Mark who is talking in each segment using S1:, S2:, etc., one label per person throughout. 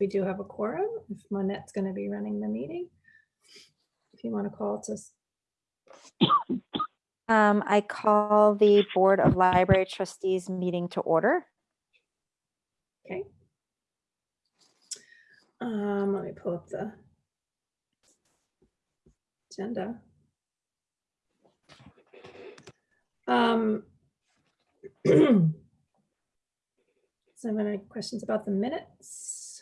S1: we do have a quorum, if Monette's going to be running the meeting. If you want to call to,
S2: Um, I call the Board of Library Trustees meeting to order.
S1: okay. Um, let me pull up the agenda. Um. So have any questions about the minutes?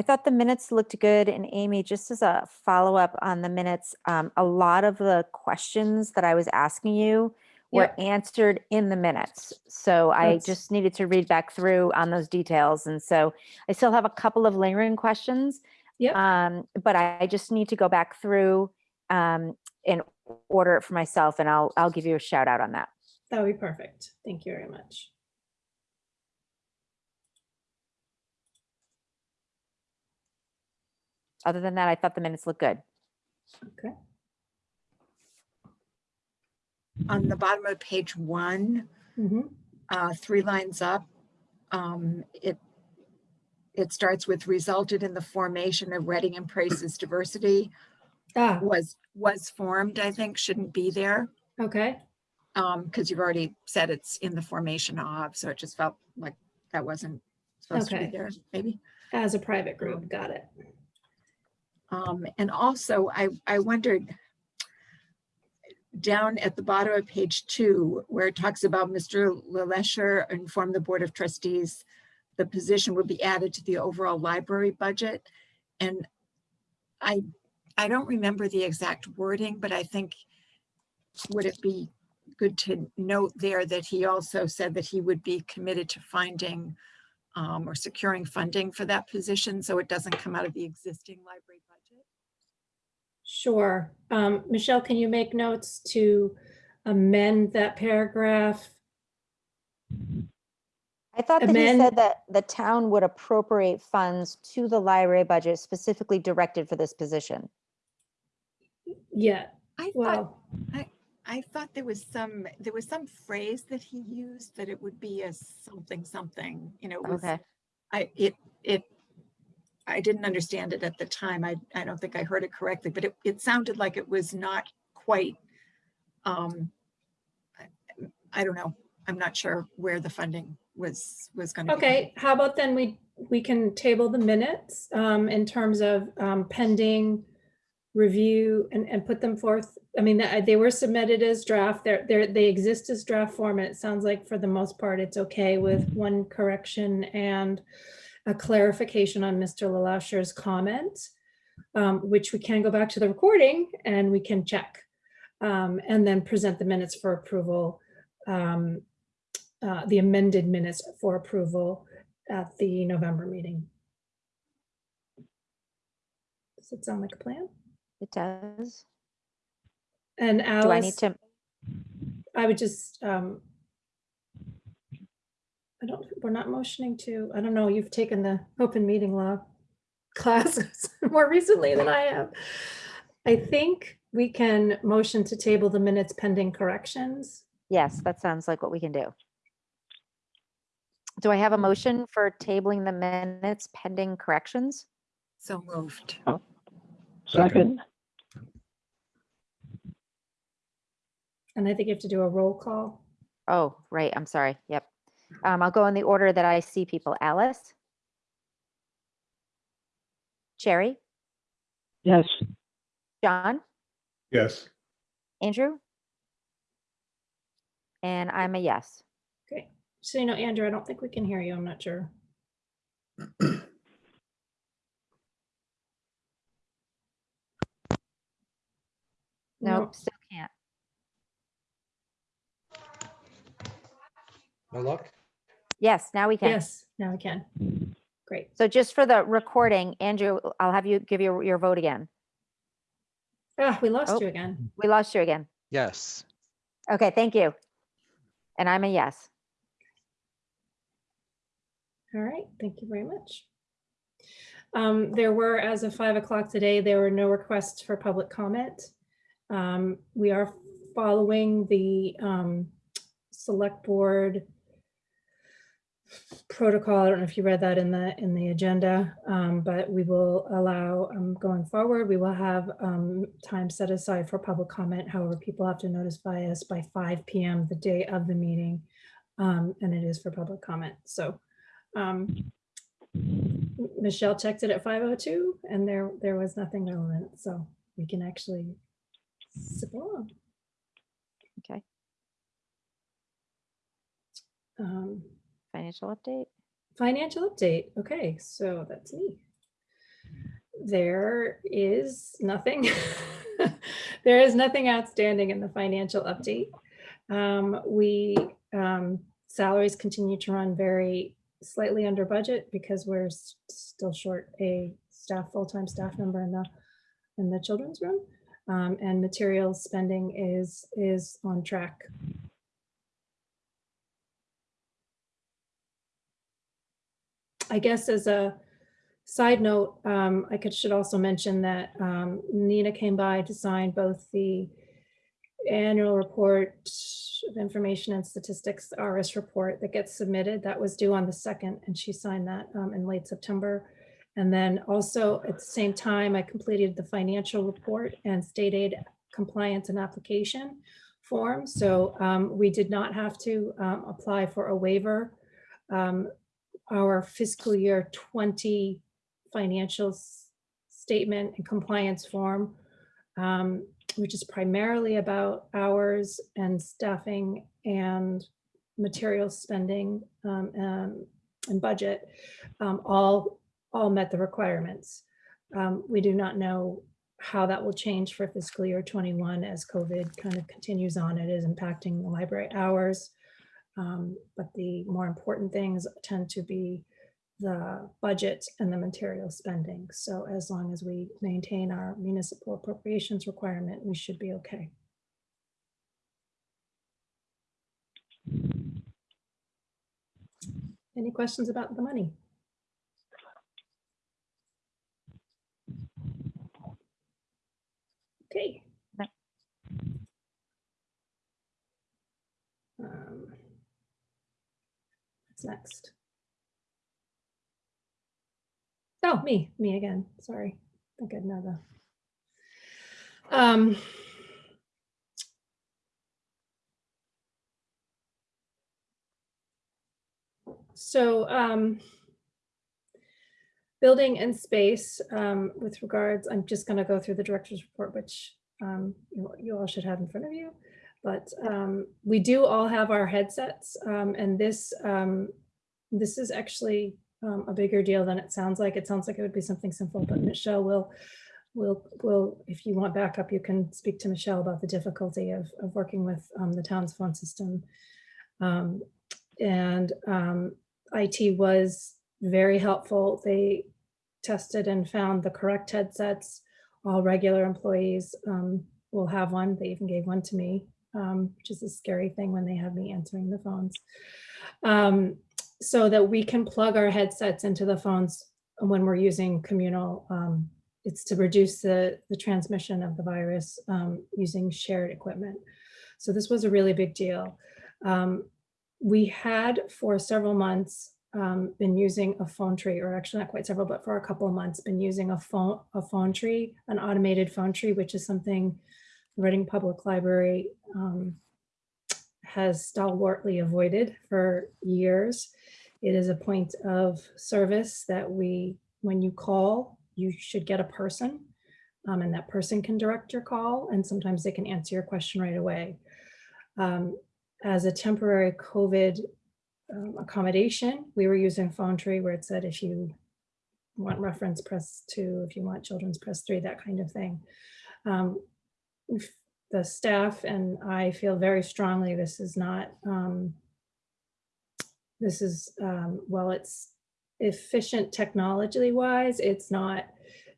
S2: I thought the minutes looked good and Amy, just as a follow-up on the minutes, um, a lot of the questions that I was asking you were answered in the minutes. So I
S1: That's-
S2: just needed to read back through on those details. And so I still have a couple of lingering questions.
S1: Yep.
S2: Um, but I I just need to go back through um, and order it for myself and I'll, I'll give you a shout out on that.
S1: That would be perfect. Thank you very much.
S2: Other than that, I thought the minutes looked good.
S1: Okay,
S3: on the bottom of page one,
S1: Mhm.
S3: uh, three lines up, um, it, it starts with resulted in the formation of Reading and embraces diversity
S1: ah,
S3: was, was formed, I think, shouldn't be there.
S1: okay,
S3: Um, because you've already said it's in the formation of, so it just felt like that wasn't supposed to be
S1: Okay.
S3: there, maybe.
S1: as a private group, got it.
S3: Um, and also I, I wondered down at the bottom of page two, where it talks about Mr. LeLacheur informed the Board of Trustees, the position would be added to the overall library budget. And I, I don't remember the exact wording, but I think would it be good to note there that he also said that he would be committed to finding um, or securing funding for that position, so it doesn't come out of the existing library budget.
S1: Sure. Um, Michelle, can you make notes to amend that paragraph?
S2: I thought that he
S1: Amend-
S2: said that the town would appropriate funds to the library budget specifically directed for this position.
S1: Yeah,
S3: I thought,
S1: well,
S3: I thought there was some, there was some phrase that he used that it would be a something, something, you know, it was,
S2: Okay.
S3: I, it, it, I didn't understand it at the time. I, I don't think I heard it correctly, but it, it sounded like it was not quite, um, I- don't know. I'm not sure where the funding was, was gonna be.
S1: okay, how about then we, we can table the minutes um, in terms of um, pending review and, and put them forth. I mean, they were submitted as draft, they're, they're, they exist as draft form. It sounds like for the most part, it's okay with one correction and a clarification on Mr. LeLacheur's comment, um, which we can go back to the recording and we can check. um, And then present the minutes for approval, um, uh, the amended minutes for approval at the November meeting. Does it sound like a plan?
S2: It does.
S1: And
S2: Do I need to,
S1: I would just, um, I don't, we're not motioning to, I don't know, you've taken the open meeting law classes more recently than I have. I think we can motion to table the minutes pending corrections.
S2: yes, that sounds like what we can do. Do I have a motion for tabling the minutes pending corrections?
S3: So moved. Oh.
S4: Second,
S1: And I think you have to do a roll call.
S2: Oh, right, I'm sorry, yep. Um, I'll go in the order that I see people. Alice? Sherry?
S4: yes,
S2: John?
S5: Yes,
S2: Andrew? And I'm a yes.
S1: Okay, so you know, Andrew, I don't think we can hear you. I'm not sure.
S2: Nope, still can't.
S6: No luck?
S2: Yes, now we can.
S1: Yes, now we can. Great.
S2: So just for the recording, Andrew, I'll have you give your, your vote again.
S1: Ah, we lost
S2: Oh.
S1: you again.
S2: We lost you again.
S6: Yes.
S2: Okay, thank you. And I'm a yes.
S1: All right, thank you very much. Um, there were, as of five o'clock today, there were no requests for public comment. Um, we are following the, um, select board protocol. I don't know if you read that in the, in the agenda, um, but we will allow, um, going forward, we will have, um, time set aside for public comment. However, people have to notify us by five PM the day of the meeting. Um, and it is for public comment. So, um, Michelle checked it at five oh two and there, there was nothing relevant. So we can actually zip along.
S2: Okay,
S1: Um,
S2: financial update.
S1: Financial update. Okay, so that's me. There is nothing. There is nothing outstanding in the financial update. Um, we, um, salaries continue to run very slightly under budget because we're still short a staff, full-time staff member in the, in the children's room. Um, and materials spending is, is on track. I guess as a side note, um, I could, should also mention that, um, Nina came by to sign both the annual report of information and statistics, RS report that gets submitted. That was due on the second, and she signed that, um, in late September. And then also at the same time, I completed the financial report and state aid compliance and application form. So, um, we did not have to, um, apply for a waiver. Um, our fiscal year 20 financial statement and compliance form, um, which is primarily about hours and staffing and material spending um, um, and budget, um, all, all met the requirements. Um, We do not know how that will change for fiscal year 21 as COVID kind of continues on. It is impacting the library hours. Um, But the more important things tend to be the budget and the material spending. So as long as we maintain our municipal appropriations requirement, we should be okay. Any questions about the money? Okay.
S2: No.
S1: Um, What's next? Oh, me, me again. Sorry. I think I'd know the. Um. So, um. Building and space, um, with regards, I'm just gonna go through the director's report, which, um, you, you all should have in front of you. But, um, we do all have our headsets, um, and this, um, this is actually, um, a bigger deal than it sounds like. It sounds like it would be something simple, but Michelle will, will, will, if you want backup, you can speak to Michelle about the difficulty of, of working with, um, the town's phone system. And, IT was very helpful. They tested and found the correct headsets. All regular employees, um, will have one. They even gave one to me, um, which is a scary thing when they have me answering the phones. Um, so that we can plug our headsets into the phones when we're using communal, um, it's to reduce the, the transmission of the virus um, using shared equipment. So this was a really big deal. Um, we had for several months um, been using a phone tree, or actually not quite several, but for a couple of months, been using a phone, a phone tree, an automated phone tree, which is something the Reading Public Library um, has stalwartly avoided for years. It is a point of service that we, when you call, you should get a person. um, and that person can direct your call, and sometimes they can answer your question right away. Um, as a temporary COVID um, accommodation, we were using phone tree where it said if you want reference, press two, if you want children's, press three, that kind of thing. The staff and I feel very strongly this is not, um, this is, um, well, it's efficient technology wise, it's not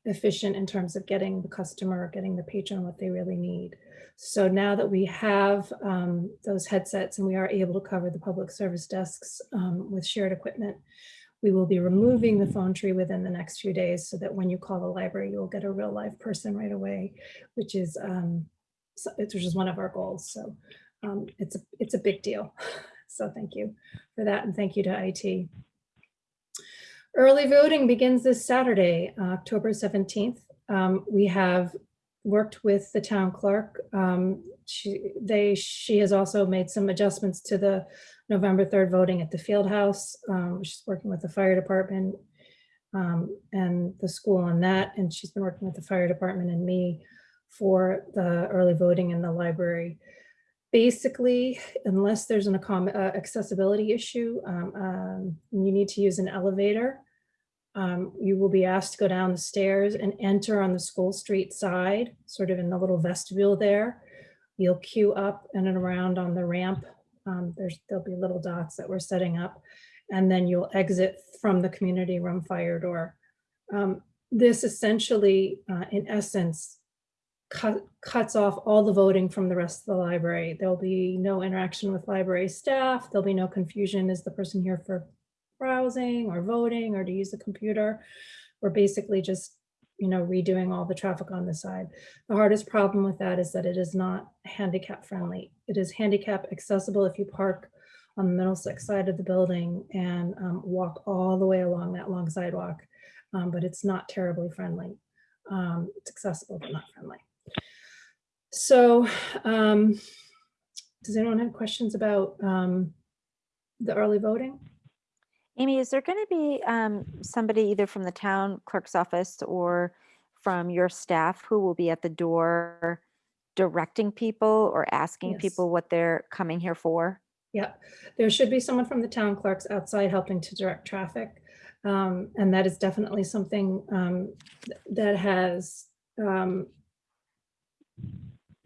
S1: efficient in terms of getting the customer, getting the patron what they really need. So now that we have um, those headsets and we are able to cover the public service desks um, with shared equipment, we will be removing the phone tree within the next few days so that when you call the library, you'll get a real live person right away, which is um, so- which is one of our goals. So um, it's a it's a big deal. So thank you for that and thank you to IT. Early voting begins this Saturday, October 17th. Um, We have worked with the town clerk. Um, She, they, she has also made some adjustments to the November 3rd voting at the field house. Um, She's working with the fire department um, and the school on that. And she's been working with the fire department and me for the early voting in the library. Basically, unless there's an uh, accessibility issue, um, um, you need to use an elevator. Um, you will be asked to go down the stairs and enter on the school street side, sort of in the little vestibule there. You'll queue up and around on the ramp. Um, there's, there'll be little dots that we're setting up. And then you'll exit from the community room fire door. Um, This essentially, uh, in essence, cut, cuts off all the voting from the rest of the library. There'll be no interaction with library staff. There'll be no confusion. Is the person here for browsing or voting or to use the computer? We're basically just, you know, redoing all the traffic on the side. The hardest problem with that is that it is not handicap friendly. It is handicap accessible if you park on the Middlesex side of the building and um, walk all the way along that long sidewalk. Um, But it's not terribly friendly. Um, It's accessible, but not friendly. So um, does anyone have questions about um, the early voting?
S2: Amy, is there going to be um, somebody either from the town clerk's office or from your staff who will be at the door directing people or asking
S1: Yes.
S2: people what they're coming here for?
S1: Yeah, there should be someone from the town clerks outside helping to direct traffic. Um, and that is definitely something, um, th- that has, um,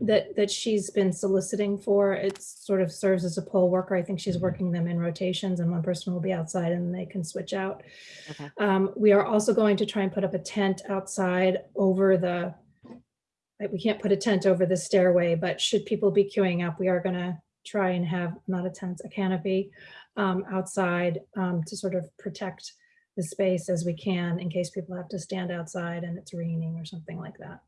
S1: that, that she's been soliciting for. It sort of serves as a poll worker. I think she's working them in rotations and one person will be outside and they can switch out.
S2: Okay.
S1: Um, we are also going to try and put up a tent outside over the, like, we can't put a tent over the stairway, but should people be queuing up, we are gonna try and have, not a tent, a canopy um, outside um, to sort of protect the space as we can in case people have to stand outside and it's raining or something like that.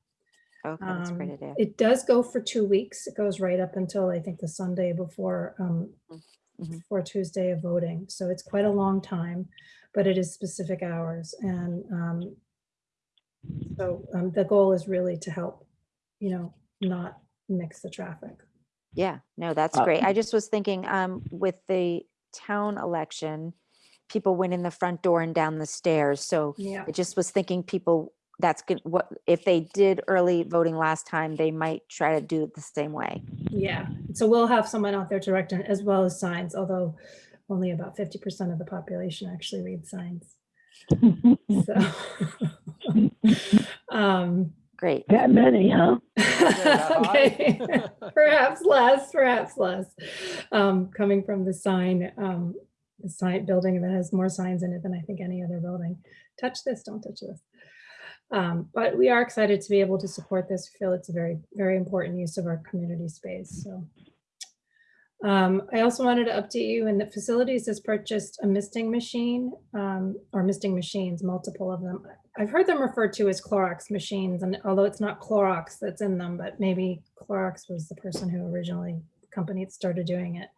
S2: Okay, that's a great
S1: Um,
S2: idea.
S1: It does go for two weeks. It goes right up until I think the Sunday before, um,
S2: Mhm.
S1: before Tuesday of voting. So it's quite a long time, but it is specific hours and, um, so, um, the goal is really to help, you know, not mix the traffic.
S2: Yeah, no, that's
S4: Uh,
S2: great. I just was thinking, um, with the town election, people went in the front door and down the stairs. So
S1: Yeah,
S2: I just was thinking people, that's good. What, if they did early voting last time, they might try to do it the same way.
S1: yeah. So we'll have someone out there directing as well as signs, although only about fifty percent of the population actually reads signs. So. Um,
S2: Great.
S4: That many, huh?
S1: Okay, perhaps less, perhaps less. Um, coming from the sign, um, the sign building that has more signs in it than I think any other building. Touch this, don't touch this. Um, but we are excited to be able to support this. We Feel it's a very, very important use of our community space, so. Um, I also wanted to update you in that facilities has purchased a misting machine, um, or misting machines, multiple of them. I've heard them referred to as Clorox machines, and although it's not Clorox that's in them, but maybe Clorox was the person who originally, the company that started doing it.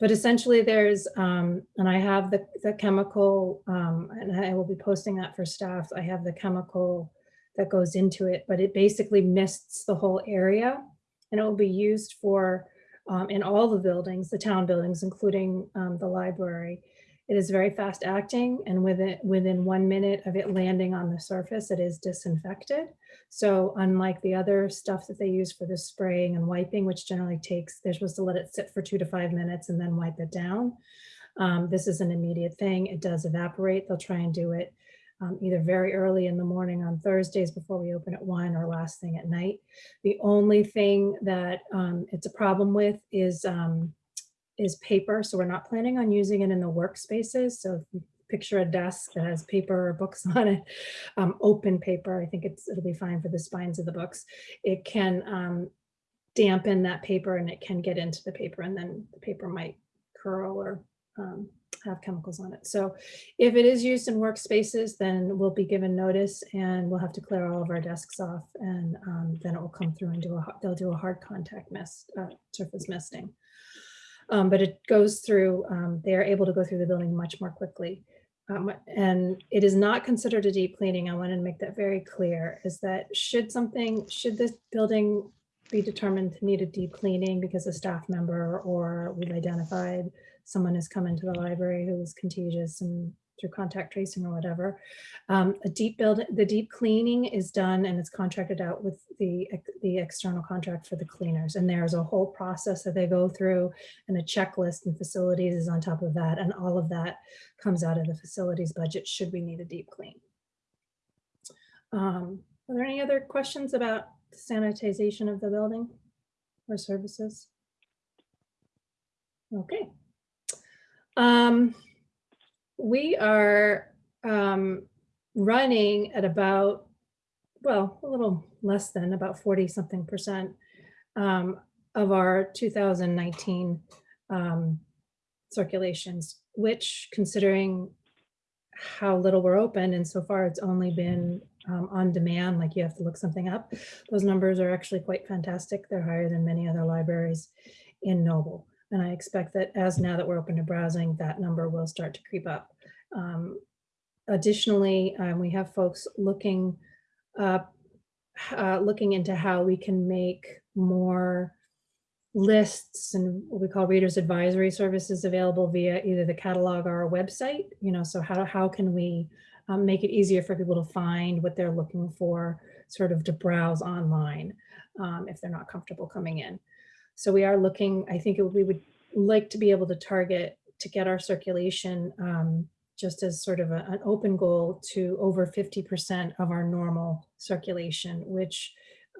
S1: But essentially there's, um, and I have the, the chemical, um, and I will be posting that for staff. I have the chemical that goes into it, but it basically mists the whole area. And it will be used for, um, in all the buildings, the town buildings, including, um, the library. It is very fast acting and within, within one minute of it landing on the surface, it is disinfected. So unlike the other stuff that they use for the spraying and wiping, which generally takes, they're supposed to let it sit for two to five minutes and then wipe it down. Um, this is an immediate thing. It does evaporate. They'll try and do it um, either very early in the morning on Thursdays before we open at one or last thing at night. The only thing that um, it's a problem with is um, is paper. So we're not planning on using it in the workspaces. So picture a desk that has paper or books on it, um, open paper, I think it's, it'll be fine for the spines of the books. It can um, dampen that paper and it can get into the paper and then the paper might curl or um, have chemicals on it. So if it is used in workspaces, then we'll be given notice and we'll have to clear all of our desks off and um, then it will come through and do a, they'll do a hard contact mist, uh, surface misting. Um, but it goes through, um, they are able to go through the building much more quickly. Um, and it is not considered a deep cleaning. I wanted to make that very clear, is that should something, should this building be determined to need a deep cleaning because a staff member or we've identified someone has come into the library who was contagious and through contact tracing or whatever. Um, a deep build, the deep cleaning is done and it's contracted out with the, the external contract for the cleaners. And there's a whole process that they go through and a checklist and facilities is on top of that. And all of that comes out of the facilities budget should we need a deep clean. Um, are there any other questions about sanitization of the building or services? Okay. Um, we are um, running at about, well, a little less than about 40 something percent um, of our 2019 um, circulations, which considering how little we're open and so far it's only been um, on demand, like you have to look something up. Those numbers are actually quite fantastic. They're higher than many other libraries in Noble. And I expect that as now that we're open to browsing, that number will start to creep up. Um, additionally, um, we have folks looking uh, looking into how we can make more lists and what we call readers advisory services available via either the catalog or our website. You know, so how how can we um, make it easier for people to find what they're looking for, sort of to browse online um, if they're not comfortable coming in. So we are looking, I think it, we would like to be able to target to get our circulation um, just as sort of a- an open goal to over 50% of our normal circulation, which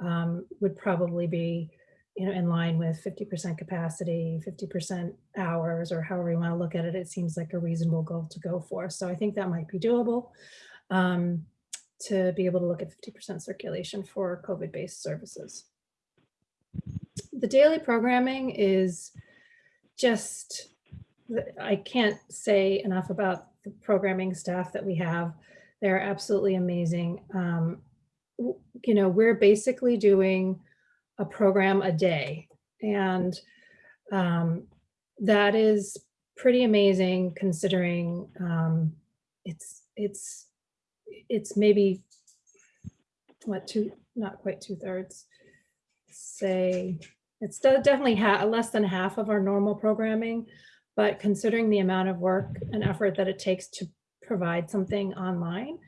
S1: um, would probably be you know, in line with 50% capacity, 50% hours, or however you want to look at it, it seems like a reasonable goal to go for. So I think that might be doable um, to be able to look at 50% circulation for COVID-based services. The daily programming is just, I can't say enough about the programming staff that we have. They're absolutely amazing. Um, you know, we're basically doing a program a day. And um, that is pretty amazing considering um, it's, it's, it's maybe, what, two, not quite two thirds, say, it's definitely less than half of our normal programming, but considering the amount of work and effort that it takes to provide something online,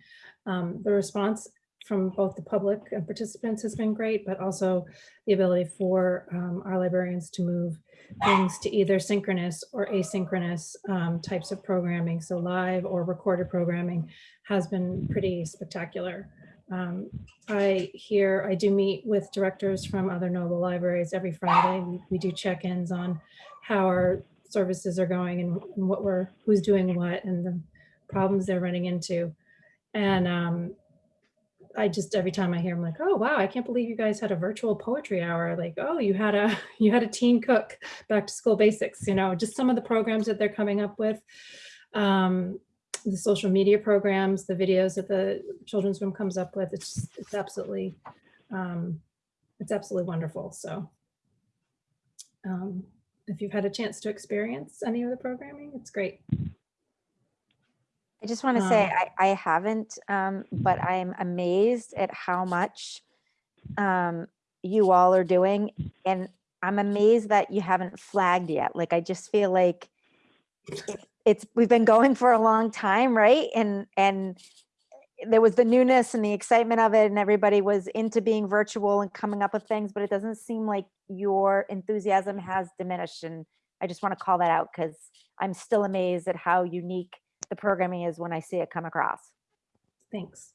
S1: um, the response from both the public and participants has been great, but also the ability for um, our librarians to move things to either synchronous or asynchronous um, types of programming. So live or recorded programming has been pretty spectacular. Um, I here, I do meet with directors from other Noble libraries every Friday. We- do check-ins on how our services are going and and what we're, who's doing what and the problems they're running into. And um, I just every time I hear I'm like, oh wow, I can't believe you guys had a virtual poetry hour. Like, oh, you had a you had a teen cook back to school basics, you know, just some of the programs that they're coming up with. Um, the social media programs, the videos that the children's room comes up with, it's it's absolutely um, it's absolutely wonderful. So um, if you've had a chance to experience any of the programming, it's great.
S2: I just want to say
S1: Um,
S2: I, I haven't, um, but I'm amazed at how much um, you all are doing. And I'm amazed that you haven't flagged yet. Like, I just feel like it's, we've been going for a long time, right? And, and there was the newness and the excitement of it and everybody was into being virtual and coming up with things, but it doesn't seem like your enthusiasm has diminished. And I just want to call that out because I'm still amazed at how unique the programming is when I see it come across.
S1: Thanks.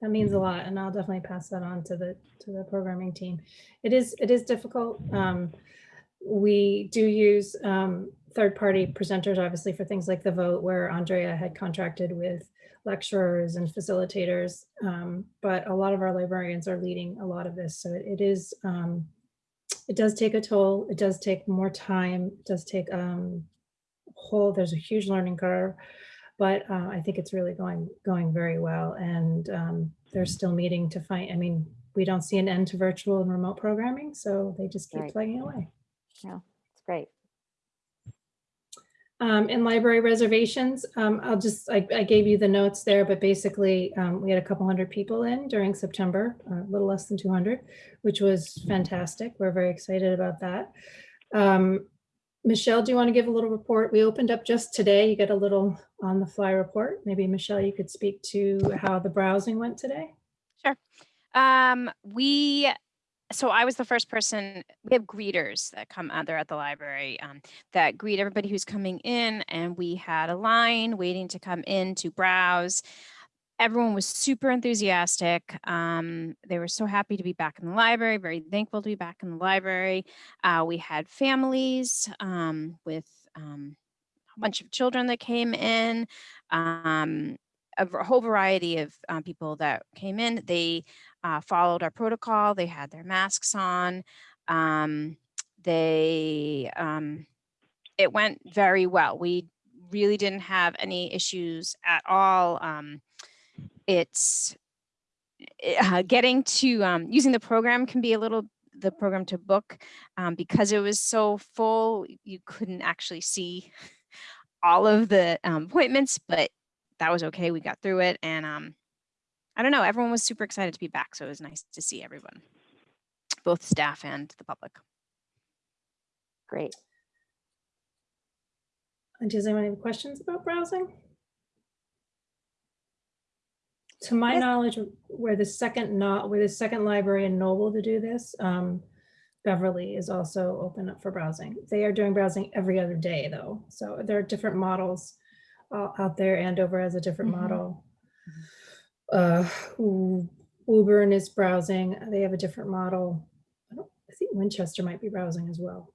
S1: That means a lot, and I'll definitely pass that on to the, to the programming team. It is, it is difficult. Um, We do use um, third-party presenters, obviously, for things like the vote, where Andrea had contracted with lecturers and facilitators. um, But a lot of our librarians are leading a lot of this, so it it is, um, it does take a toll. It does take more time, it does take um, whole, there's a huge learning curve. But uh, I think it's really going, going very well. And um, they're still meeting to find, I mean, we don't see an end to virtual and remote programming, so they just keep
S2: Right.
S1: plugging away.
S2: It's great.
S1: Um, in library reservations, um, I'll just, I, I gave you the notes there, but basically, um, we had a couple hundred people in during September, a little less than 200, which was fantastic. We're very excited about that. Um, Michelle, do you want to give a little report? We opened up just today. You get a little on the fly report. Maybe Michelle, you could speak to how the browsing went today.
S5: Um, we, so I was the first person, we have greeters that come out there at the library um, that greet everybody who's coming in and we had a line waiting to come in to browse. Everyone was super enthusiastic. Um, they were so happy to be back in the library, very thankful to be back in the library. Uh, we had families um, with um, a bunch of children that came in, um, a whole variety of uh, people that came in. They uh, followed our protocol. They had their masks on. Um, they, um, it went very well. We really didn't have any issues at all. Um, it's eh, uh, getting to um, using the program can be a little the program to book um, because it was so full. You couldn't actually see all of the um, appointments, but that was okay. We got through it, and um, I don't know. Everyone was super excited to be back, so it was nice to see everyone, both staff and the public.
S2: Great.
S1: And does anyone have questions about browsing? To my
S2: Yes.
S1: knowledge, we're the second not, we're the second library in Noble to do this. Um, Beverly is also open up for browsing. They are doing browsing every other day though. So there are different models out there. Andover has a different
S2: Mhm.
S1: model. Uh, U- Woburn is browsing. They have a different model. I don't, I think Winchester might be browsing as well.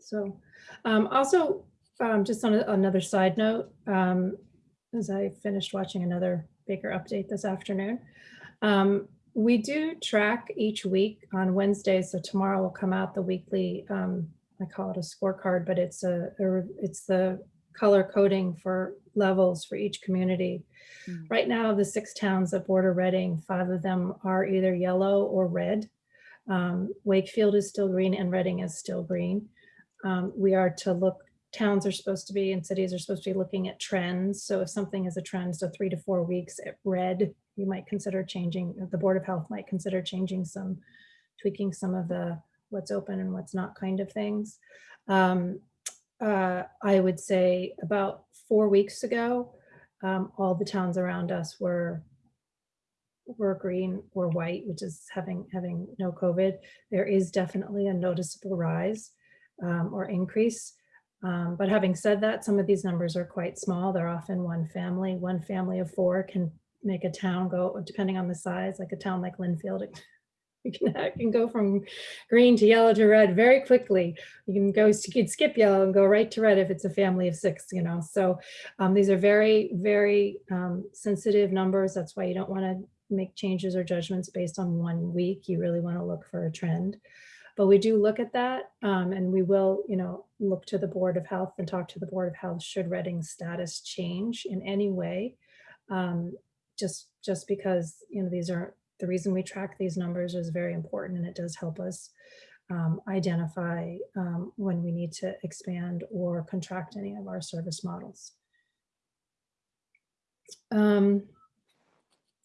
S1: So, um, also, um, just on a- another side note, um, as I finished watching another Baker update this afternoon, um, we do track each week on Wednesdays. So tomorrow will come out the weekly, um, I call it a scorecard, but it's a, a it's the color coding for levels for each community.
S5: Mm.
S1: Right now, the six towns that border Reading, five of them are either yellow or red. Um, Wakefield is still green and Reading is still green. Um, we are to look, towns are supposed to be and cities are supposed to be looking at trends. So if something is a trend, so three to four weeks at red, you might consider changing, the Board of Health might consider changing some, tweaking some of the what's open and what's not kind of things. Um, uh, I would say about four weeks ago, um, all the towns around us were were green or white, which is having having no COVID. There is definitely a noticeable rise um, or increase. Um, but having said that, some of these numbers are quite small. They're often one family. One family of four can make a town go, depending on the size, like a town like Lynnfield, it you can, can go from green to yellow to red very quickly. You can go, you can skip yellow and go right to red if it's a family of six, you know. So um, these are very, very um, sensitive numbers. That's why you don't want to make changes or judgments based on one week. You really want to look for a trend. But we do look at that um, and we will, you know, look to the Board of Health and talk to the Board of Health should Reading's status change in any way. Um, just, just because, you know, these are, the reason we track these numbers is very important and it does help us um, identify um, when we need to expand or contract any of our service models. Um,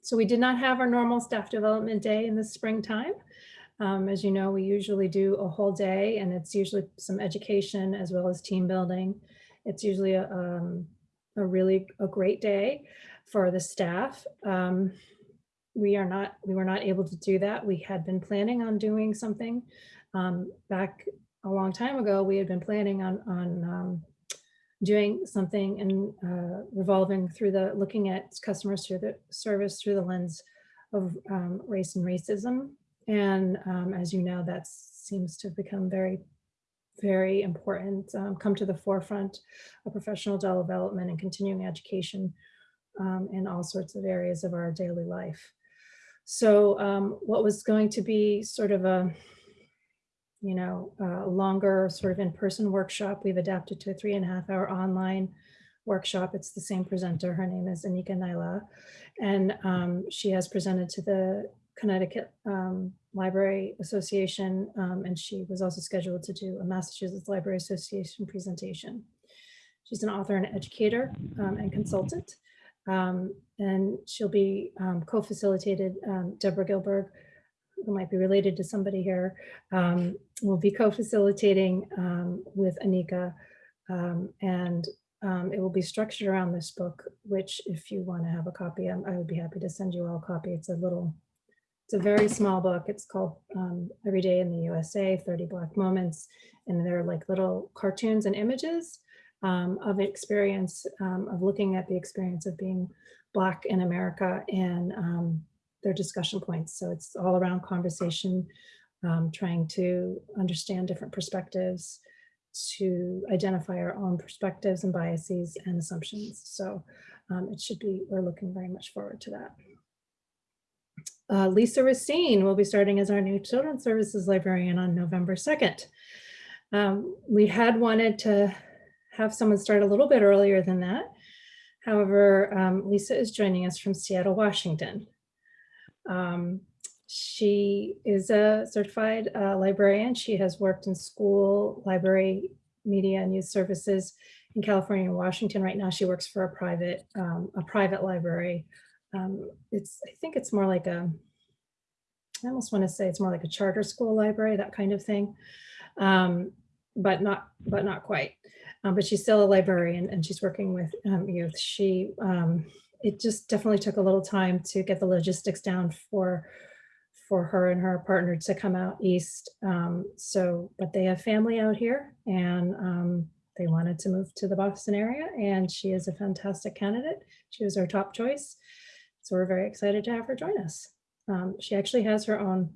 S1: so we did not have our normal staff development day in the springtime. Um, as you know, we usually do a whole day and it's usually some education as well as team building. It's usually a, um, a really a great day for the staff. Um, we are not, we were not able to do that. We had been planning on doing something um, back a long time ago. We had been planning on, on um, doing something and uh, revolving through the, looking at customers through the service through the lens of um, race and racism. And um, as you know, that seems to become very, very important, um, come to the forefront of professional development and continuing education um, in all sorts of areas of our daily life. So um, what was going to be sort of a, you know, a longer sort of in-person workshop, we've adapted to a three and a half hour online workshop. It's the same presenter. Her name is Anika Nailah. And um, she has presented to the Connecticut um, Library Association, um, and she was also scheduled to do a Massachusetts Library Association presentation. She's an author and educator um, and consultant. Um, and she'll be um, co-facilitated, um, Deborah Gilberg, who might be related to somebody here, um, will be co-facilitating um, with Anika. um, and it will be structured around this book, which if you want to have a copy, um, I would be happy to send you all a copy. It's a little, it's a very small book. It's called Every Day in the USA, 30 Black Moments. And they're like little cartoons and images um, of experience, um, of looking at the experience of being Black in America and um, their discussion points. So it's all around conversation, um, trying to understand different perspectives, to identify our own perspectives and biases and assumptions. So um, it should be, we're looking very much forward to that. Uh, Lisa Racine will be starting as our new Children's Services Librarian on November 2nd. Um, we had wanted to have someone start a little bit earlier than that. However, um, Lisa is joining us from Seattle, Washington. Um, she is a certified uh, librarian. She has worked in school, library, media and youth services in California and Washington. Right now, she works for a private um, a private library. Um, it's I think it's more like a I almost want to say it's more like a charter school library, that kind of thing, um, but not but not quite. Um, but she's still a librarian and she's working with um, youth. She um, it just definitely took a little time to get the logistics down for for her and her partner to come out east. Um, so, but they have family out here and um, they wanted to move to the Boston area and she is a fantastic candidate. She was our top choice. So we're very excited to have her join us. Um, she actually has her own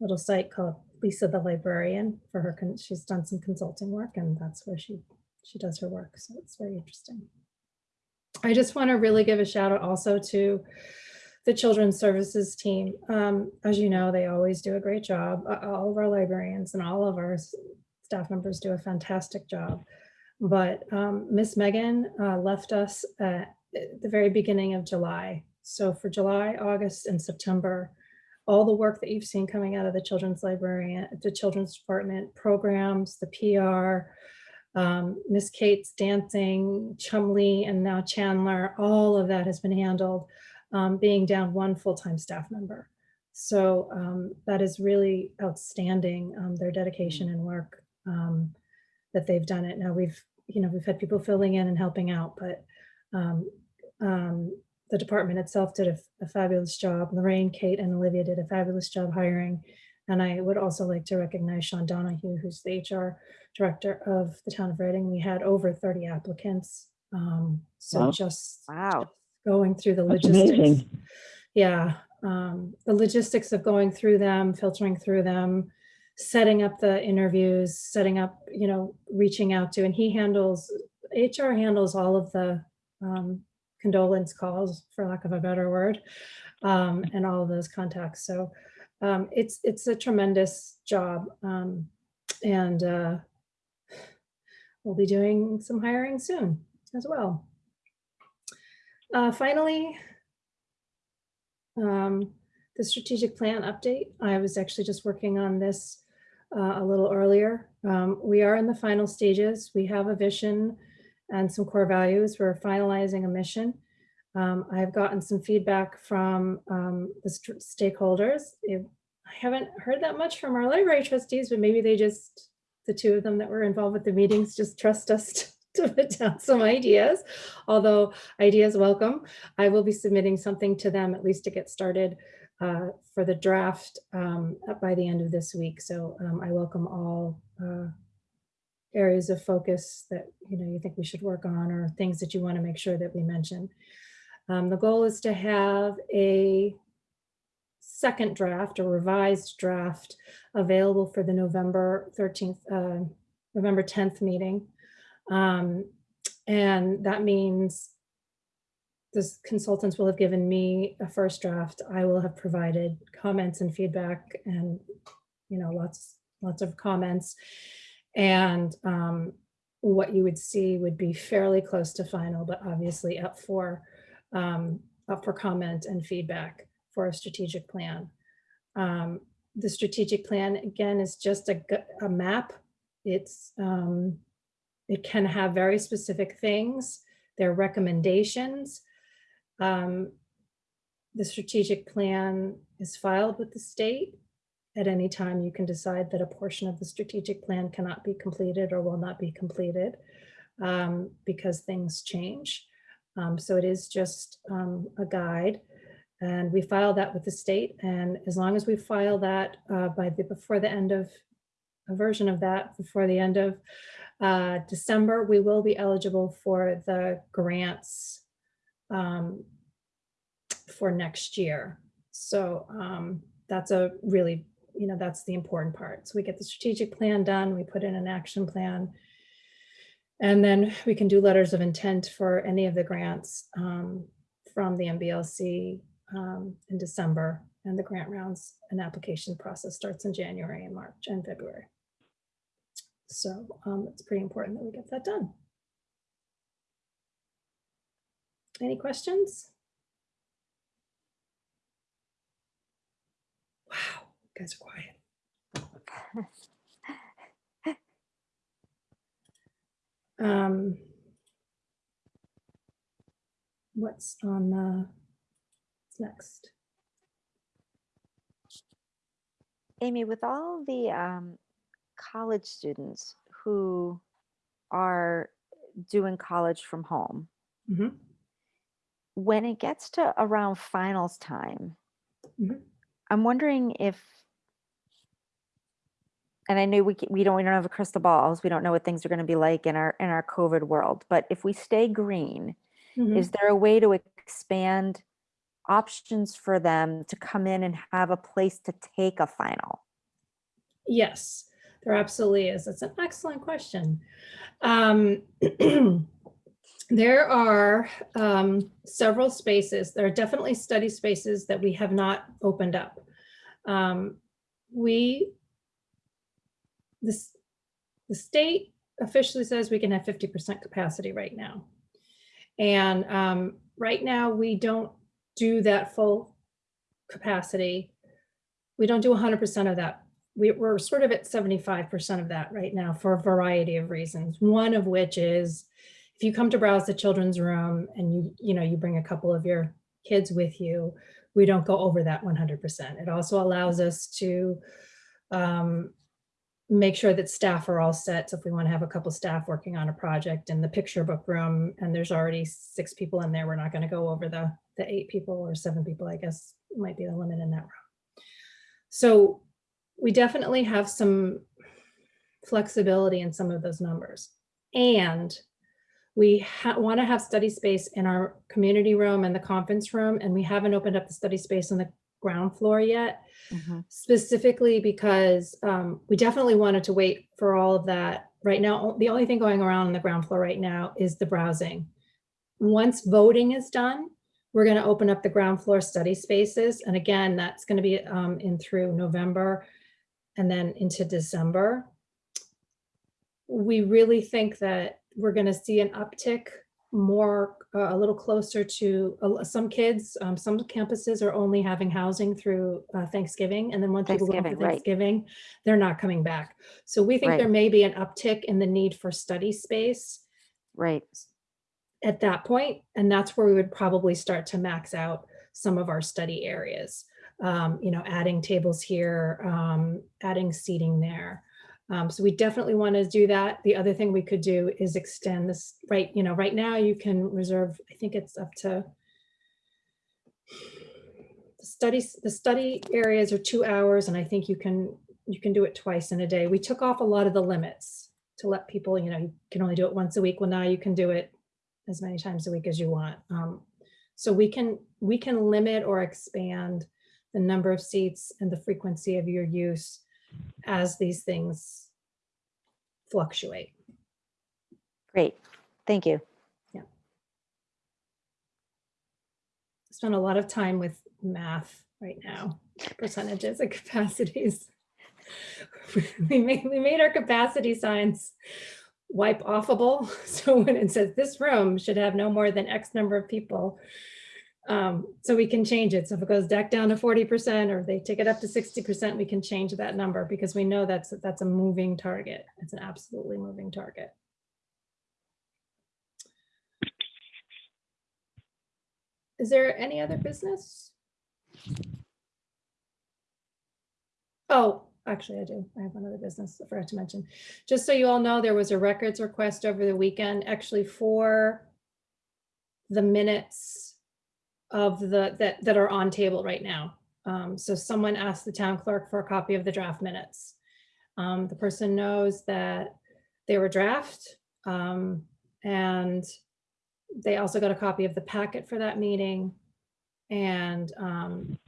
S1: little site called Lisa the Librarian for her. She's done some consulting work and that's where she, she does her work. So it's very interesting. I just want to really give a shout out also to the Children's Services team. Um, as you know, they always do a great job. All of our librarians and all of our staff members do a fantastic job. But um, Miss Megan uh, left us at the very beginning of July. So for July, August, and September, all the work that you've seen coming out of the Children's Librarian, the Children's Department programs, the PR, um, Miss Kate's dancing, Chumley, and now Chandler, all of that has been handled um, being down one full-time staff member. So um, that is really outstanding, um, their dedication and work um, that they've done it. Now we've, you know, we've had people filling in and helping out, but um, the department itself did a, a fabulous job. Lorraine, Kate, and Olivia did a fabulous job hiring. And I would also like to recognize Sean Donahue, who's the HR director of the town of Reading. We had over 30 applicants. Um, so
S4: Wow.
S1: just
S2: Wow.
S1: going through the
S4: That's
S1: logistics.
S4: amazing.
S1: Yeah, um, the logistics of going through them, filtering through them, setting up the interviews, setting up, you know, reaching out to, and he handles, HR handles all of the um, condolence calls, for lack of a better word, um, and all of those contacts. So um, it's, it's a tremendous job. um, And uh, we'll be doing some hiring soon as well. Uh, finally, um, the strategic plan update. I was actually just working on this uh, a little earlier. Um, we are in the final stages. We have a vision and some core values. We're finalizing a mission. Um, I've gotten some feedback from um, the st- stakeholders. I haven't heard that much from our library trustees, but maybe they just, the two of them that were involved with the meetings, just trust us to put down some ideas. Although ideas welcome. I will be submitting something to them at least to get started uh, for the draft um, by the end of this week. So um, I welcome all uh, areas of focus that you know you think we should work on or things that you want to make sure that we mention. Um, the goal is to have a second draft a revised draft available for the November 13th, uh, November 10th meeting. Um, and that means the consultants will have given me a first draft. I will have provided comments and feedback and, you know, lots, lots of comments. And um, what you would see would be fairly close to final, but obviously up for, um, up for comment and feedback for a strategic plan. Um, the strategic plan, again, is just a, a map. It's, um, it can have very specific things. There are recommendations. Um, the strategic plan is filed with the state. At any time, you can decide that a portion of the strategic plan cannot be completed or will not be completed um, because things change. Um, so it is just um, a guide. And we file that with the state. And as long as we file that uh, by the, before the end of, a version of that, before the end of uh, December, we will be eligible for the grants um, for next year. So um, that's a really, you know, that's the important part. So we get the strategic plan done, we put in an action plan. And then we can do letters of intent for any of the grants um, from the MBLC um, in December. And the grant rounds and application process starts in January and March and February. So um, it's pretty important that we get that done. Any questions? Wow, you guys are quiet. Um, what's on the, what's next?
S2: Amy, with all the um, college students who are doing college from home,
S1: Mhm.
S2: when it gets to around finals time,
S1: Mhm.
S2: I'm wondering if, and I know we we don't we don't have a crystal balls, we don't know what things are going to be like in our in our COVID world, but if we stay green,
S1: Mhm.
S2: is there a way to expand options for them to come in and have a place to take a final?
S1: Yes, there absolutely is. That's an excellent question. Um, there are um, several spaces. There are definitely study spaces that we have not opened up. Um, we, this, the state officially says we can have 50% capacity right now. And um, right now, we don't do that full capacity. We don't do 100% of that we, we're sort of at 75% of that right now for a variety of reasons. One of which is if you come to browse the children's room and you, you know, you bring a couple of your kids with you, we don't go over that 100%. It also allows us to um, make sure that staff are all set. So if we want to have a couple staff working on a project in the picture book room and there's already six people in there, we're not going to go over the, the eight people or seven people, I guess might be the limit in that room. So we definitely have some flexibility in some of those numbers. And we want to have study space in our community room and the conference room, and we haven't opened up the study space in the ground floor yet,
S2: Mhm.
S1: specifically because um, we definitely wanted to wait for all of that. Right now, the only thing going around on the ground floor right now is the browsing. Once voting is done, we're going to open up the ground floor study spaces. And again, that's going to be um, in through November and then into December. We really think that we're going to see an uptick more, uh, a little closer to uh, some kids. Um, some campuses are only having housing through uh, Thanksgiving. And then once people go for
S2: Thanksgiving, right.
S1: Thanksgiving, they're not coming back. So we think
S2: Right.
S1: there may be an uptick in the need for study space
S2: Right.
S1: at that point, and that's where we would probably start to max out some of our study areas. Um, you know, adding tables here, um, adding seating there. Um, so we definitely want to do that. The other thing we could do is extend this, right, you know, right now you can reserve, I think it's up to the studies, the study areas are two hours, and I think you can, you can do it twice in a day. We took off a lot of the limits to let people, you know, you can only do it once a week. Well, now you can do it as many times a week as you want. Um, so we can, we can limit or expand the number of seats and the frequency of your use as these things fluctuate.
S2: Great. Thank you. Yeah.
S1: Spend a lot of time with math right now, percentages and capacities. We made, we made our capacity signs wipe offable. So when it says this room should have no more than X number of people, Um, so we can change it. So if it goes back down to forty percent or they take it up to sixty percent, we can change that number because we know that's, that's a moving target. It's an absolutely moving target. Is there any other business? Oh, actually I do. I have one other business I forgot to mention. Just so you all know, there was a records request over the weekend, actually for the minutes of the, that, that are on table right now. Um, so someone asked the town clerk for a copy of the draft minutes. Um, the person knows that they were draft. Um, and they also got a copy of the packet for that meeting. And, um,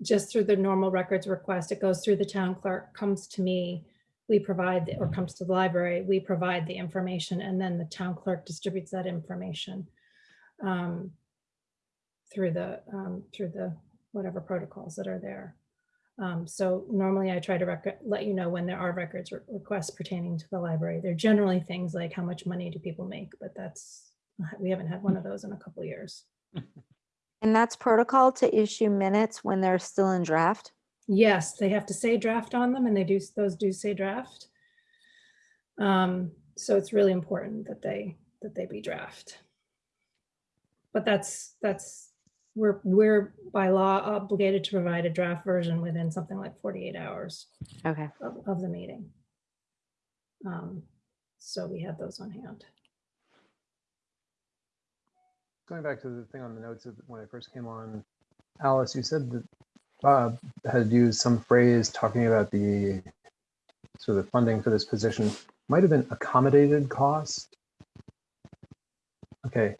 S1: just through the normal records request, it goes through the town clerk, comes to me. We provide, the- or comes to the library, we provide the information and then the town clerk distributes that information. um, Through the, um, through the, whatever protocols that are there. Um, so normally I try to let you know when there are records re- requests pertaining to the library. They're generally things like how much money do people make, but that's, we haven't had one of those in a couple years.
S2: And that's protocol to issue minutes when they're still in draft?
S1: Yes, they have to say draft on them and they do, those do say draft. Um, so it's really important that they, that they be draft. But that's, that's, we're, we're by law obligated to provide a draft version within something like 48 hours
S2: Okay.
S1: of, of the meeting. Um, so we have those on hand.
S6: Going back to the thing on the notes of when I first came on, Alice, you said that Bob had used some phrase talking about the sort of funding for this position might have been accommodated cost. Okay.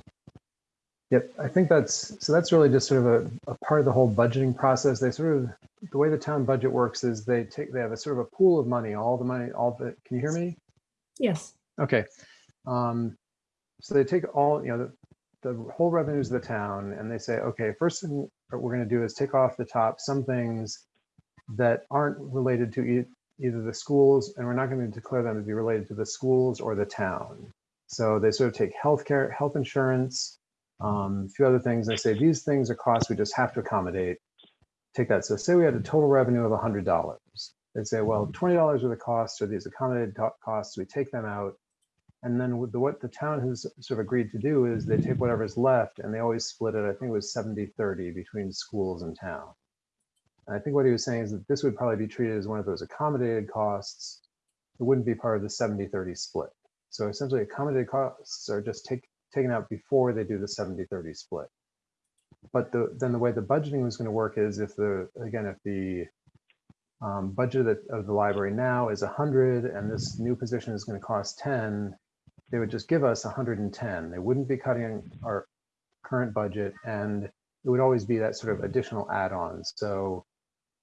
S6: Yep, I think that's, so that's really just sort of a, a part of the whole budgeting process. They sort of, the way the town budget works is they take, they have a sort of a pool of money, all the money, all the, can you hear me?
S1: Yes,
S6: Okay. Um, so they take all, you know, the, the whole revenues of the town and they say, okay, first thing we're going to do is take off the top some things that aren't related to e- either the schools, and we're not going to declare them to be related to the schools or the town. So they sort of take healthcare, health insurance, um, a few other things. They say these things are costs we just have to accommodate. Take that. So say we had a total revenue of $100. They say, well, $20 are the costs are these accommodated costs. We take them out. And then the, what the town has sort of agreed to do is they take whatever's left and they always split it, I think it was 70, 30 between schools and town. And I think what he was saying is that this would probably be treated as one of those accommodated costs. It wouldn't be part of the 70, 30 split. So essentially accommodated costs are just take, taken out before they do the 70, 30 split. But the, then the way the budgeting was gonna work is if the, again, if the um, budget of the, of the library now is 100 and this new position is going to cost 10 they would just give us 110 they wouldn't be cutting our current budget and it would always be that sort of additional add-ons so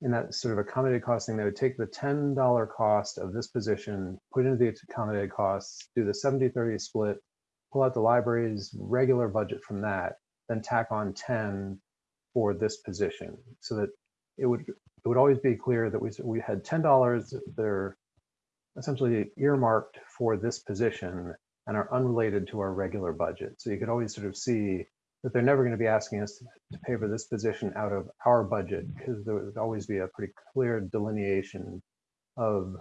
S6: in that sort of accommodated costing they would take the $10 cost of this position put into the accommodated costs do the 70 30 split pull out the library's regular budget from that then tack on 10 for this position so that it would it would always be clear that we, we had ten dollars that are essentially earmarked for this position and are unrelated to our regular budget. So you could always sort of see that they're never going to be asking us to pay for this position out of our budget because there would always be a pretty clear delineation of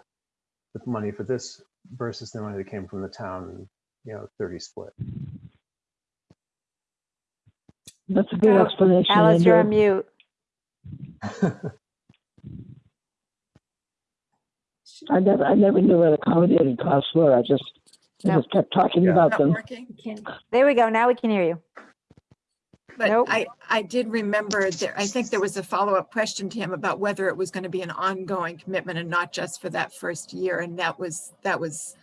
S6: the money for this versus the money that came from the town, you know, 30 split.
S4: That's a good explanation.
S2: Alice, you're on mute.
S4: I never, I never knew what accommodated costs were. I just, I
S2: No.
S4: just kept talking
S6: Yeah.
S4: about
S3: Not
S4: them.
S3: working?
S1: can't,
S2: There we go. Now we can hear you.
S3: But
S2: Nope.
S3: I, I did remember there, I think there was a follow-up question to him about whether it was going to be an ongoing commitment and not just for that first year. And that was, that was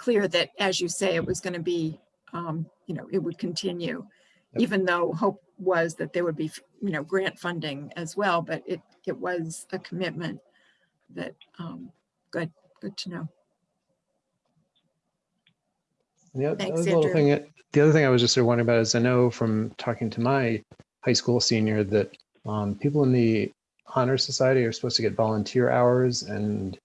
S3: clear that, as you say, it was going to be, um, you know, it would continue.
S6: Yep.
S3: Even though hope was that there would be, you know, grant funding as well, but it, it was a commitment that, um, good, good to know.
S6: The oth-
S3: Thanks,
S6: other thing, the other thing I was just sort of wondering about is I know from talking to my high school senior that um, people in the honor society are supposed to get volunteer hours and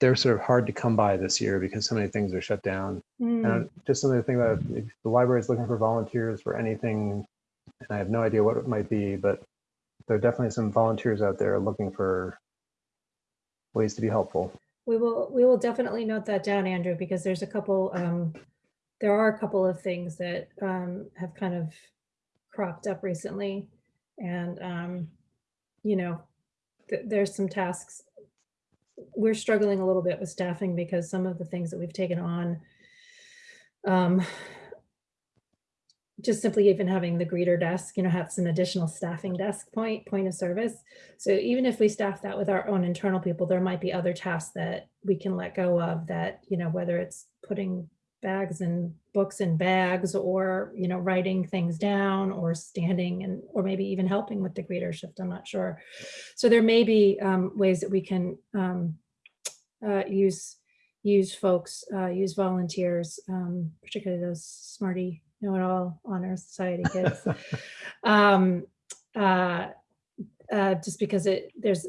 S6: they're sort of hard to come by this year because so many things are shut down.
S1: Hmm,
S6: And just something to think about, if the library is looking for volunteers for anything and I have no idea what it might be, but there are definitely some volunteers out there looking for ways to be helpful.
S1: We will, we will definitely note that down, Andrew, because there's a couple, um, there are a couple of things that, um, have kind of cropped up recently. And, um, you know, th- there's some tasks. We're struggling a little bit with staffing because some of the things that we've taken on, um, just simply even having the greeter desk, you know, has an additional staffing desk point, point of service. So even if we staff that with our own internal people, there might be other tasks that we can let go of that, you know, whether it's putting bags and books and bags or, you know, writing things down or standing and, or maybe even helping with the greeter shift, I'm not sure. So there may be um, ways that we can um, uh, use, use folks, uh, use volunteers, um, particularly those smarty know-it-all honor society kids. um, uh, uh, just because it there's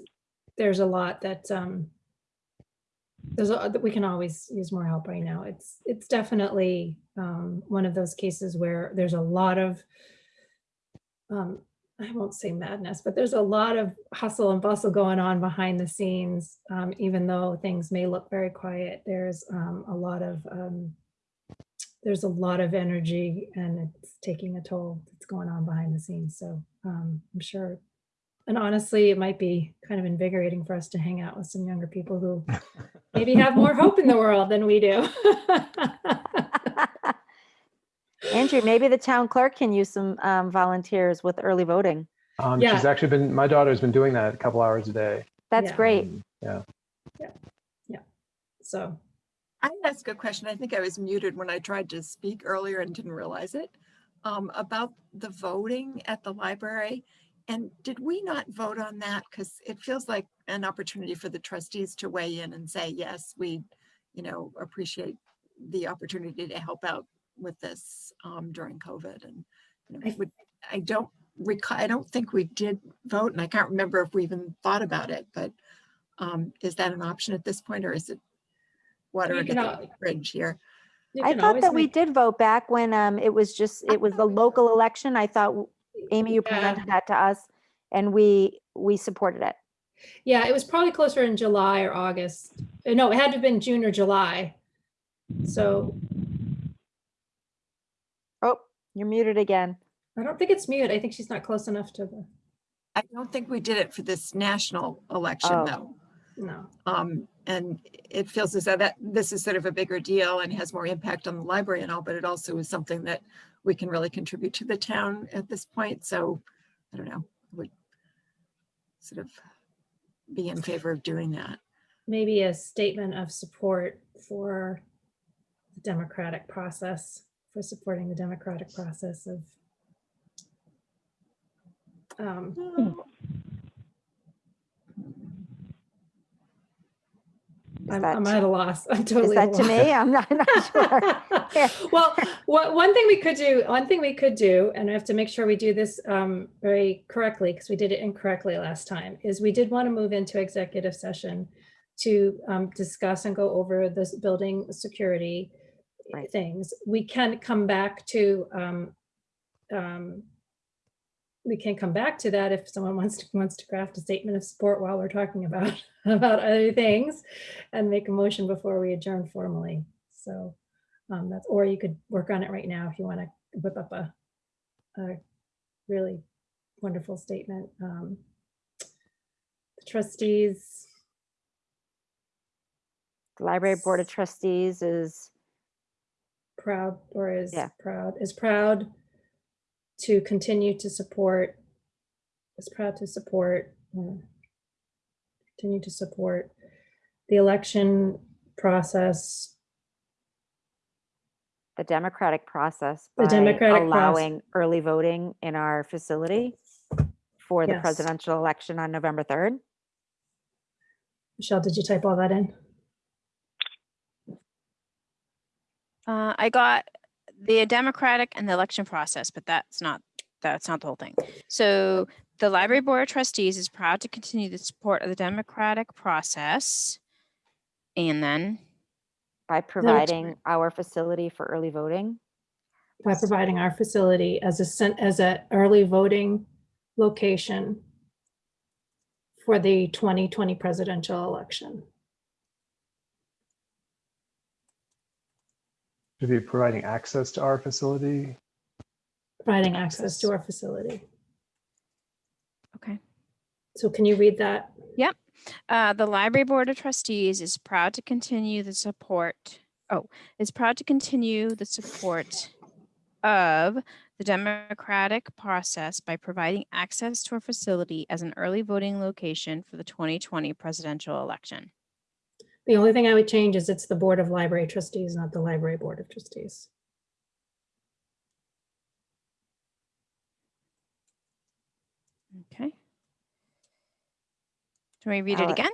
S1: there's a lot that um, there's a, we can always use more help right now. It's it's definitely um, one of those cases where there's a lot of um, I won't say madness, but there's a lot of hustle and bustle going on behind the scenes. Um, even though things may look very quiet, there's um, a lot of um, there's a lot of energy and it's taking a toll that's going on behind the scenes. So um, I'm sure. And honestly, it might be kind of invigorating for us to hang out with some younger people who maybe have more hope in the world than we do.
S2: Andrew, maybe the town clerk can use some um, volunteers with early voting.
S6: Um,
S1: Yeah.
S6: She's actually been, my daughter's been doing that a couple hours a day.
S2: That's
S1: Yeah.
S2: great.
S6: Um, Yeah. Yeah.
S1: So
S3: I ask a question. I think I was muted when I tried to speak earlier and didn't realize it. Um, about the voting at the library. And did we not vote on that? Because it feels like an opportunity for the trustees to weigh in and say, yes, we, you know, appreciate the opportunity to help out with this um, during COVID. And you know,
S1: I-
S3: would, I don't recall, I don't think we did vote and I can't remember if we even thought about it, but um, is that an option at this point or is it water
S1: You
S3: under
S1: can
S3: the bridge here?
S2: I thought that we did vote back when um, it was just, it was the local election. I thought, w- Amy, you
S1: Yeah.
S2: presented that to us and we, we supported it.
S1: Yeah, it was probably closer in July or August. Uh, No, it had to have been June or July. So
S2: Oh, you're muted again.
S1: I don't think it's mute. I think she's not close enough to the,
S3: I don't think we did it for this national election
S2: Oh.
S3: though.
S1: no.
S3: Um, and it feels as though that this is sort of a bigger deal and has more impact on the library and all, but it also is something that we can really contribute to the town at this point. So I don't know, would sort of be in favor of doing that.
S1: Maybe a statement of support for the democratic process, for supporting the democratic process of um,
S2: Is
S1: I'm, I'm at a loss. I'm
S2: Is
S1: totally at
S2: that to me? I'm not, not sure.
S1: Well, what, one thing we could do, one thing we could do, and I have to make sure we do this um, very correctly because we did it incorrectly last time, is we did want to move into executive session to um, discuss and go over this building security
S2: Right.
S1: things. We can come back to um, um, we can come back to that if someone wants to wants to craft a statement of support while we're talking about about other things and make a motion before we adjourn formally. So um, that's or you could work on it right now if you want to whip up a, a really wonderful statement. Um, the trustees,
S2: The Library Board of Trustees is,
S1: proud or is
S2: Yeah.
S1: proud is proud to continue to support is proud to support uh, continue to support the election process
S2: the democratic process.
S1: The
S2: by
S1: democratic proce-
S2: Allowing early voting in our facility for the
S1: Yes.
S2: presidential election on November 3rd.
S1: michelle did you type all that in
S5: Uh, I got the democratic and the election process, but that's not, that's not the whole thing. So the library board of trustees is proud to continue the support of the democratic process. And then,
S2: By providing our facility for early voting.
S1: by providing our facility as a, as a early voting location for the 2020 presidential election.
S6: To be providing access to our facility.
S1: Providing access to our facility.
S5: Okay.
S1: So can you read that?
S5: Uh, the Library Board of Trustees is proud to continue the support, oh, is proud to continue the support of the democratic process by providing access to our facility as an early voting location for the 2020 presidential election.
S1: The only thing I would change is it's the Board of Library Trustees, not the Library Board of Trustees.
S5: Okay. Do we read it again?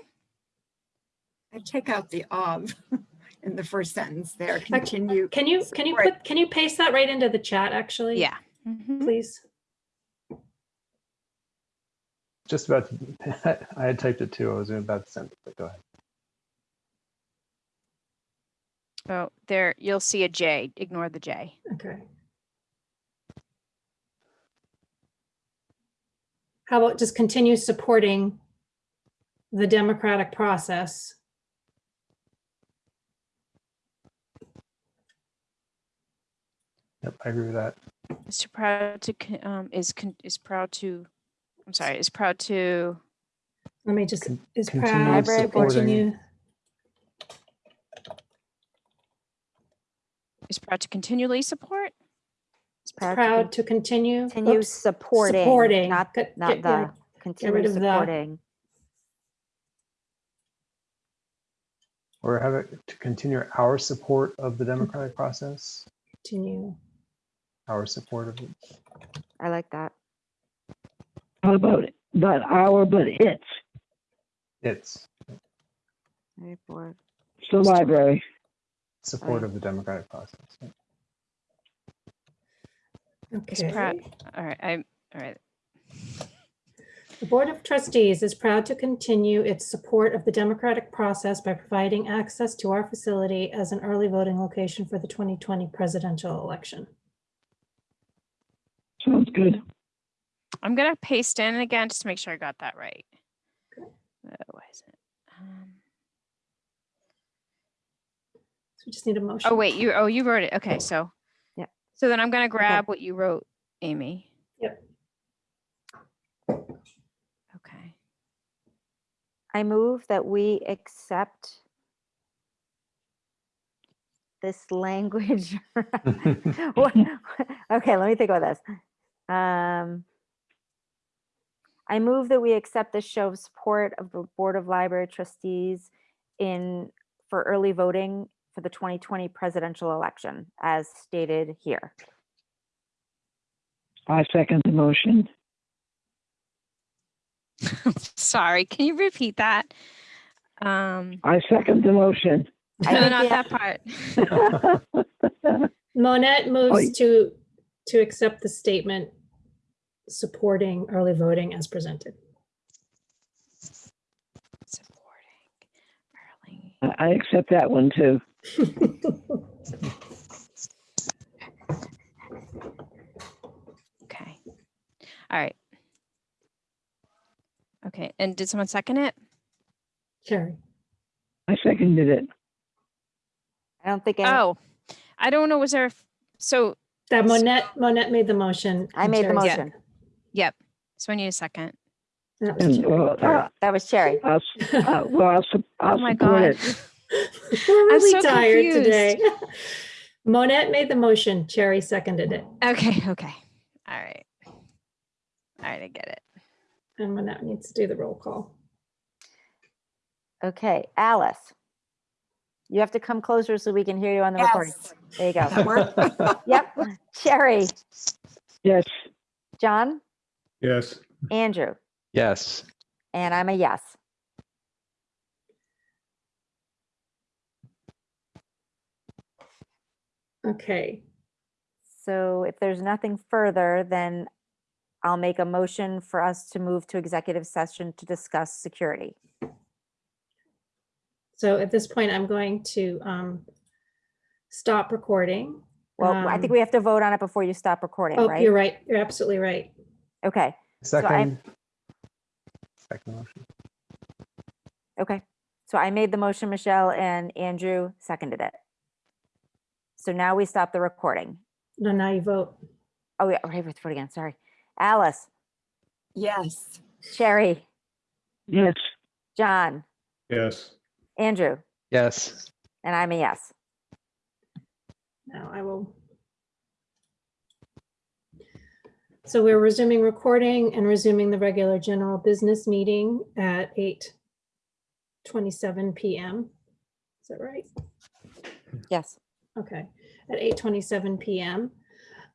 S3: I take out the of in the first sentence there, continue.
S1: Can you, can you put, can you paste that right into the chat, actually?
S5: Yeah. Mhm.
S1: Please?
S6: Just about, I had typed it too. I was about to send it, but go ahead.
S5: Oh, there, you'll see a J. Ignore the J.
S1: Okay. How about just continue supporting the democratic process?
S6: Yep, I agree with that.
S5: Mr. proud to, um, is, con- is proud to, I'm sorry, is proud to,
S1: Let me just,
S6: Con-
S1: is
S6: continue
S1: proud to
S2: supporting-
S1: continue.
S5: Proud to continually support?
S2: It's proud to
S1: Proud to continue.
S2: Continue
S1: oops,
S2: supporting,
S1: supporting,
S2: not,
S1: Get-
S2: not
S1: get- yeah,
S2: the, continue
S1: rid of the.
S2: supporting.
S6: Or have it to continue our support of the democratic process,
S1: Continue.
S6: our support of it.
S2: I like that.
S4: How about it? Not our, but it's,
S6: It's
S2: Library board.
S4: it's the library.
S6: Support
S2: Right.
S6: of the democratic process. Yeah.
S5: Is proud,
S1: Okay.
S5: all right, I'm all right.
S1: The Board of Trustees is proud to continue its support of the democratic process by providing access to our facility as an early voting location for the 2020 presidential election.
S4: Sounds good.
S5: I'm gonna paste in again just to make sure I got that right. Uh, Why is it? um,
S1: So we just need a motion.
S5: Oh, wait, you, oh, you wrote it. Okay, so.
S2: Yeah.
S5: So then I'm gonna grab what you wrote, Amy.
S1: Yep.
S5: Okay.
S2: I move that we accept this language. What- Okay, let me think about this. Um, I move that we accept this show of support of the Board of Library Trustees in, for early voting for the 2020 presidential election, as stated here.
S4: I second the motion.
S5: Sorry, can you repeat that? Um,
S4: I second the motion.
S5: No, not that part.
S1: Monette moves to, to accept the statement supporting early voting as presented.
S5: Supporting early.
S4: I I accept that one too.
S5: Okay. All right. Okay, and did someone second it?
S1: Carrie,
S4: I seconded it.
S2: I don't think, any-
S5: Oh, I don't know, was there, a f- so,
S1: that Monette, Monette made the motion.
S2: I
S1: and
S2: made the
S1: Carrie
S2: motion.
S1: seconded.
S5: yep, so I need a second.
S1: That was
S4: And,
S1: Carrie.
S4: well, uh,
S2: That was Cherry.
S4: I'll, s- uh, well, I'll, sup-
S5: Oh
S4: I'll
S5: my
S4: support
S5: God.
S4: it.
S1: We're
S5: I'm
S1: really
S5: so
S1: tired today.
S5: confused.
S1: Monette made the motion, Cherry seconded it,
S5: Okay, okay, all right. All right, I get it.
S1: and Monette needs to do the roll call.
S2: Okay, Alice. You have to come closer so we can hear you on the recording. There you go. Yep. Cherry,
S4: Yes,
S2: John,
S7: Yes.
S2: Andrew,
S7: Yes.
S2: and I'm a yes.
S1: Okay,
S2: So if there's nothing further, then I'll make a motion for us to move to executive session to discuss security.
S1: so at this point, I'm going to um, stop recording
S2: Well, I think
S1: Um,
S2: we have to vote on it before you stop recording,
S1: Oh,
S2: right?
S1: you're right. You're absolutely right.
S2: Okay, I-
S6: Second. Second motion.
S2: okay. So I made the motion, Michelle, and Andrew seconded it. So now we stop the recording.
S1: No, now you vote.
S2: Oh, yeah, right, with vote again, sorry. Alice,
S3: Yes.
S2: Sherry,
S4: Yes,
S2: John,
S7: Yes.
S2: Andrew,
S6: Yes.
S2: and I'm a yes.
S1: Now I will. So we're resuming recording and resuming the regular general business meeting at eight twenty-seven PM. Is that right?
S2: Yes.
S1: Okay, at eight twenty-seven PM.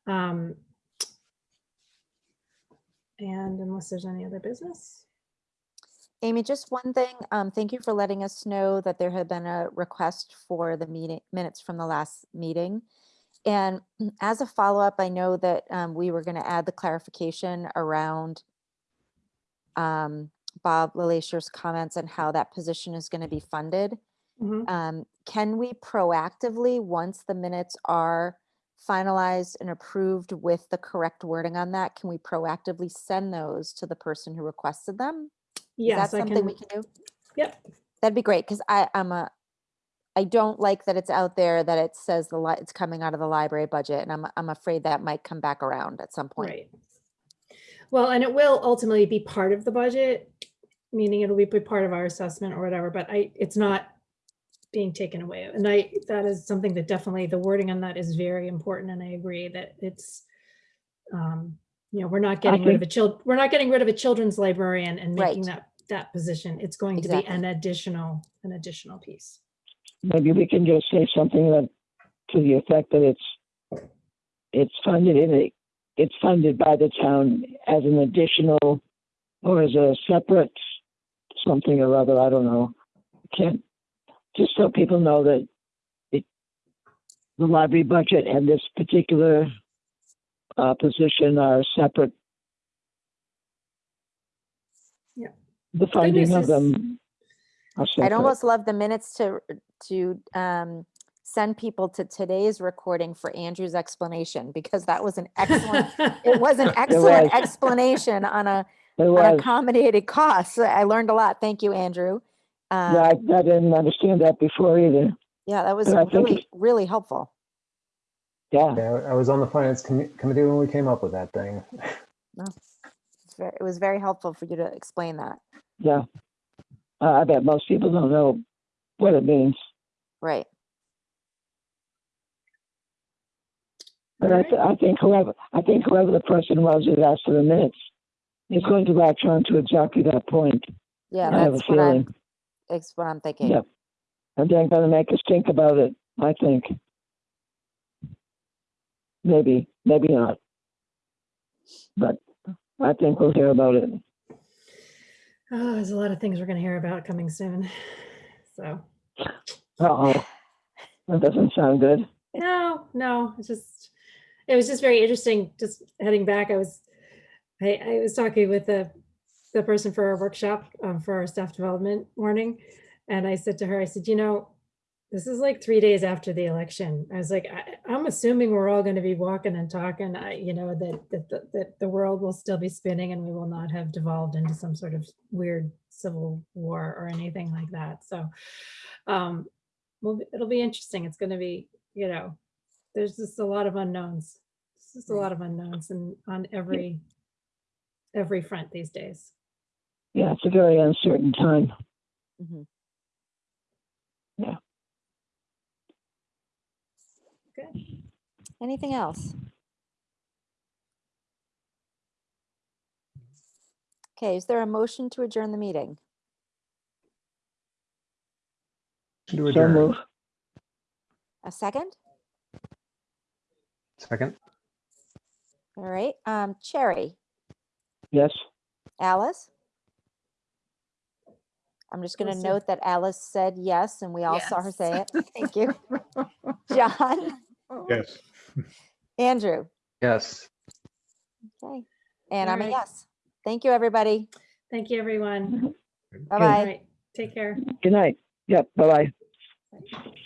S1: Um, And unless there's any other business?
S2: Amy, just one thing. Um, thank you for letting us know that there had been a request for the meeting minutes from the last meeting. And as a follow-up, I know that um, we were going to add the clarification around um, Bob LeLacheur's comments and how that position is going to be funded.
S1: Mhm.
S2: Um, can we proactively, once the minutes are finalized and approved with the correct wording on that, can we proactively send those to the person who requested them? Is
S1: Yes,
S2: that
S1: I
S2: something we
S1: can,
S2: can do?
S1: yep,
S2: That'd be great, because I, I'm a, I don't like that it's out there that it says the li, it's coming out of the library budget, and I'm, I'm afraid that might come back around at some point.
S1: right. Well, and it will ultimately be part of the budget, meaning it'll be part of our assessment or whatever, but I, it's not being taken away. And I, that is something that definitely, the wording on that is very important, and I agree that it's, um, you know, we're not getting rid of a child, we're not getting rid of a children's librarian and making
S2: Right.
S1: that, that position. It's going to be an additional, an additional piece.
S4: maybe we can just say something that, to the effect that it's, it's funded in a, it's funded by the town as an additional or as a separate something or other, I don't know. Can't, just so people know that it, the library budget and this particular uh, position are separate.
S1: Yeah.
S4: The
S1: news
S4: funding of
S1: is-
S4: them are
S2: I'd almost love the minutes to, to um, send people to today's recording for Andrew's explanation, because that was an excellent, it was an excellent
S4: was.
S2: explanation on a, on accommodated costs. I learned a lot. Thank you, Andrew. Um,
S4: Yeah, I, I didn't understand that before either.
S2: Yeah, that was
S4: but
S2: really, really helpful.
S4: Yeah,
S6: Yeah, I was on the finance commi- committee when we came up with that thing.
S2: No, it's ver- It was very helpful for you to explain that.
S4: yeah. Uh, I bet most people don't know what it means,
S2: Right.
S4: but I, th- I think whoever I think whoever the person was that asked for the minutes is going to latch on to exactly that point.
S2: Yeah,
S4: I have a
S2: that's what I'm,
S4: feeling.
S2: that's what I'm thinking.
S4: Yep. And they're going to make us think about it. I think. Maybe, maybe not. But I think we'll hear about it.
S1: Oh, there's a lot of things we're gonna hear about coming soon. So,
S4: Uh oh, that doesn't sound good.
S1: no, no, it's just, it was just very interesting, just heading back, I was, I, I was talking with the, the person for our workshop, um, for our staff development morning. And I said to her, I said, you know, this is like three days after the election. I was like, I, I'm assuming we're all gonna be walking and talking, I, you know, that, that, that, that the world will still be spinning and we will not have devolved into some sort of weird civil war or anything like that. So, um, well, it'll be interesting. It's gonna be, you know, there's just a lot of unknowns. It's just a lot of unknowns and on every, every front these days.
S4: Yeah, it's a very uncertain time.
S2: Mm-hmm.
S4: Yeah.
S1: Okay.
S2: Anything else? Okay, is there a motion to adjourn the meeting?
S6: To
S4: So
S6: adjourn.
S4: move.
S2: A second?
S6: Second.
S2: All right, um, Cherry,
S4: Yes.
S2: Alice? I'm just gonna note that Alice said yes, and we all saw her
S3: Yes.
S2: say it. Thank you. John,
S7: Yes.
S2: Andrew,
S6: Yes.
S2: okay, and I'm a
S1: Alright.
S2: yes. Thank you, everybody.
S1: Thank you, everyone.
S2: Bye-bye.
S1: right, take care.
S4: Good night. Yep. Bye bye.